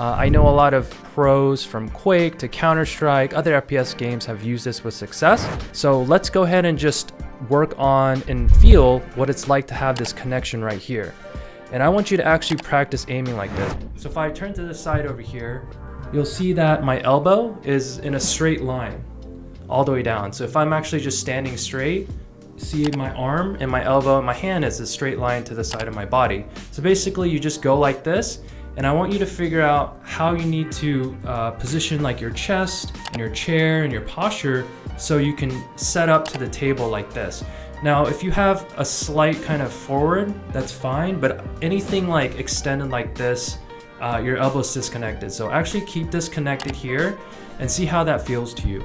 Uh, I know a lot of pros from Quake to Counter-Strike, other FPS games have used this with success. So let's go ahead and just work on and feel what it's like to have this connection right here. And I want you to actually practice aiming like this. So if I turn to the side over here, you'll see that my elbow is in a straight line all the way down. So if I'm actually just standing straight, see my arm and my elbow and my hand is a straight line to the side of my body. So basically you just go like this and I want you to figure out how you need to uh, position like your chest and your chair and your posture so you can set up to the table like this. Now, if you have a slight kind of forward, that's fine, but anything like extended like this, uh, your elbow's disconnected. So actually keep this connected here and see how that feels to you.